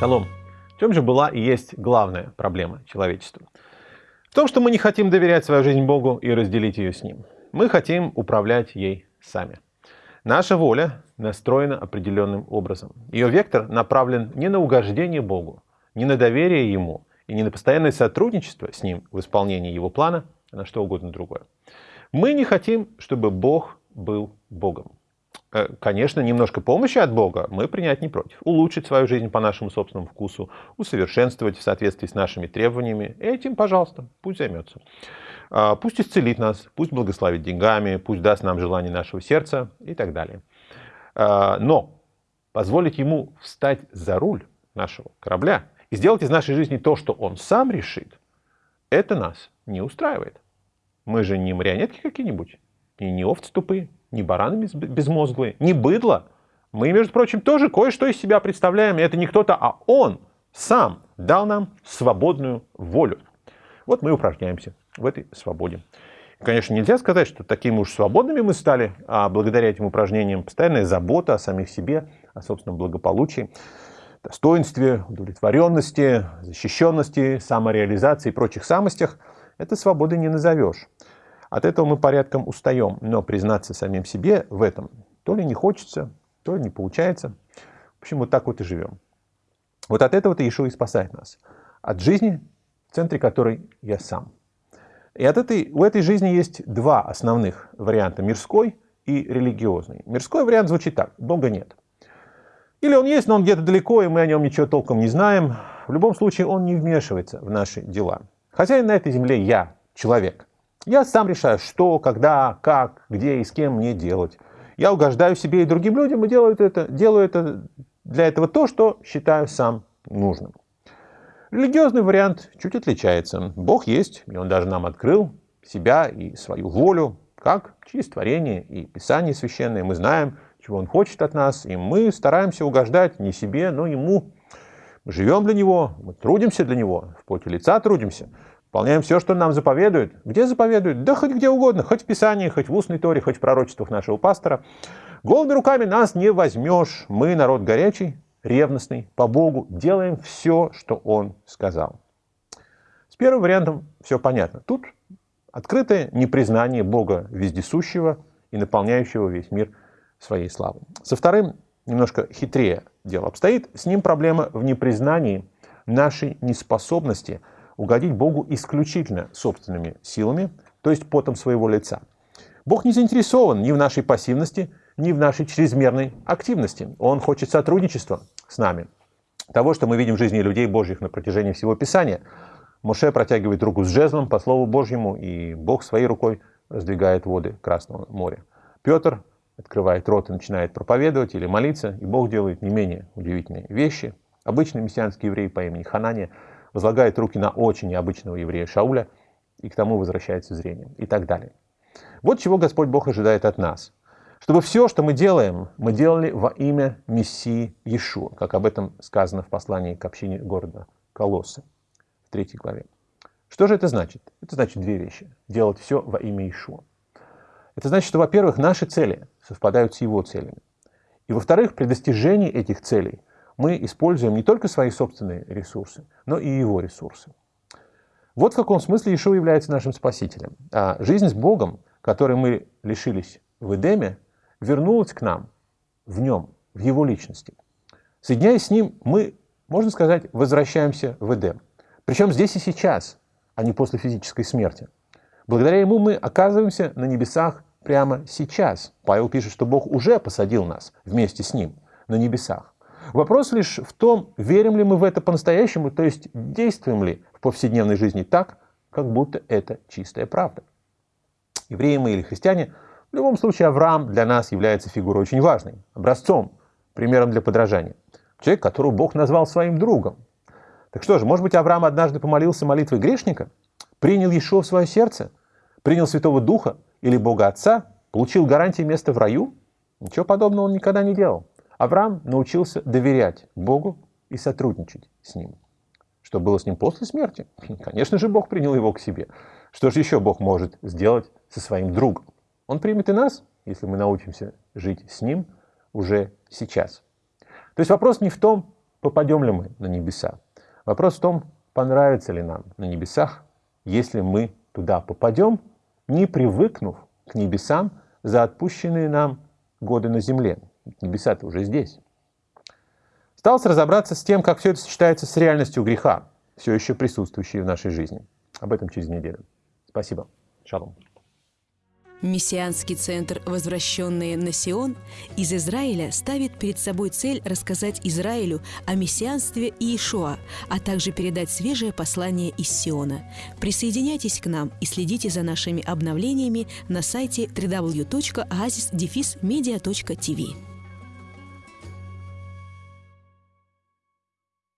В чем же была и есть главная проблема человечества? В том, что мы не хотим доверять свою жизнь Богу и разделить ее с Ним. Мы хотим управлять ей сами. Наша воля настроена определенным образом. Ее вектор направлен не на угождение Богу, не на доверие Ему и не на постоянное сотрудничество с Ним в исполнении Его плана, а на что угодно другое. Мы не хотим, чтобы Бог был Богом. Э, конечно, немножко помощи от Бога мы принять не против. Улучшить свою жизнь по нашему собственному вкусу, усовершенствовать в соответствии с нашими требованиями. Этим, пожалуйста, пусть займется. А, пусть исцелит нас, пусть благословит деньгами, пусть даст нам желание нашего сердца и так далее. А, но позволить ему встать за руль нашего корабля и сделать из нашей жизни то, что он сам решит, это нас не устраивает. Мы же не марионетки какие-нибудь, и не овцы тупые не бараны безмозглые, не быдло. Мы, между прочим, тоже кое-что из себя представляем. И это не кто-то, а он сам дал нам свободную волю. Вот мы упражняемся в этой свободе. Конечно, нельзя сказать, что такими уж свободными мы стали, а благодаря этим упражнениям постоянная забота о самих себе, о собственном благополучии, достоинстве, удовлетворенности, защищенности, самореализации и прочих самостях, это свободой не назовешь. От этого мы порядком устаем, но признаться самим себе в этом то ли не хочется, то ли не получается. В общем, вот так вот и живем. Вот от этого-то Иешуа и спасает нас. От жизни, в центре которой я сам. И от этой, у этой жизни есть два основных варианта, мирской и религиозный. Мирской вариант звучит так, Бога нет. Или он есть, но он где-то далеко, и мы о нем ничего толком не знаем. В любом случае, он не вмешивается в наши дела. Хозяин на этой земле я, человек. Я сам решаю, что, когда, как, где и с кем мне делать. Я угождаю себе и другим людям и делаю это, делаю это для этого то, что считаю сам нужным. Религиозный вариант чуть отличается. Бог есть, и Он даже нам открыл себя и свою волю, как через творение и Писание священное. Мы знаем, чего Он хочет от нас, и мы стараемся угождать не себе, но Ему. Мы живем для Него, мы трудимся для Него, в поте лица трудимся. Выполняем все, что нам заповедует. Где заповедует? Да хоть где угодно, хоть в Писании, хоть в устной торе, хоть в пророчествах нашего пастора. Голыми руками нас не возьмешь. Мы народ горячий, ревностный, по Богу, делаем все, что Он сказал. С первым вариантом все понятно. Тут открытое непризнание Бога вездесущего и наполняющего весь мир своей славой. Со вторым немножко хитрее дело обстоит. С ним проблема в непризнании нашей неспособности – угодить Богу исключительно собственными силами, то есть потом своего лица. Бог не заинтересован ни в нашей пассивности, ни в нашей чрезмерной активности. Он хочет сотрудничества с нами. Того, что мы видим в жизни людей Божьих на протяжении всего Писания. Моше протягивает руку с жезлом по Слову Божьему, и Бог своей рукой раздвигает воды Красного моря. Петр открывает рот и начинает проповедовать или молиться, и Бог делает не менее удивительные вещи. Обычный мессианский еврей по имени Ханания – возлагает руки на очень необычного еврея Шауля, и к тому возвращается зрение, и так далее. Вот чего Господь Бог ожидает от нас. Чтобы все, что мы делаем, мы делали во имя Мессии Иешуа, как об этом сказано в послании к общине города Колоссы в третьей главе. Что же это значит? Это значит две вещи. Делать все во имя Иешуа. Это значит, что, во-первых, наши цели совпадают с его целями. И, во-вторых, при достижении этих целей мы используем не только свои собственные ресурсы, но и его ресурсы. Вот в каком смысле Ишуа является нашим спасителем. А жизнь с Богом, которой мы лишились в Эдеме, вернулась к нам в нем, в его личности. Соединяясь с ним, мы, можно сказать, возвращаемся в Эдем. Причем здесь и сейчас, а не после физической смерти. Благодаря ему мы оказываемся на небесах прямо сейчас. Павел пишет, что Бог уже посадил нас вместе с ним на небесах. Вопрос лишь в том, верим ли мы в это по-настоящему, то есть действуем ли в повседневной жизни так, как будто это чистая правда. Евреи мы или христиане, в любом случае Авраам для нас является фигурой очень важной, образцом, примером для подражания. Человек, которого Бог назвал своим другом. Так что же, может быть, Авраам однажды помолился молитвой грешника, принял Иешуа в свое сердце, принял Святого Духа или Бога Отца, получил гарантии места в раю? Ничего подобного он никогда не делал. Авраам научился доверять Богу и сотрудничать с Ним. Что было с ним после смерти? Конечно же, Бог принял его к себе. Что же еще Бог может сделать со своим другом? Он примет и нас, если мы научимся жить с Ним уже сейчас. То есть вопрос не в том, попадем ли мы на небеса, Вопрос в том, понравится ли нам на небесах, если мы туда попадем, не привыкнув к небесам за отпущенные нам годы на земле. Небеса-то уже здесь. Осталось разобраться с тем, как все это сочетается с реальностью греха, все еще присутствующей в нашей жизни. Об этом через неделю. Спасибо. Шалом. Мессианский центр «Возвращенные на Сион» из Израиля ставит перед собой цель рассказать Израилю о мессианстве Иешуа, а также передать свежее послание из Сиона. Присоединяйтесь к нам и следите за нашими обновлениями на сайте www.oasisdefismedia.tv.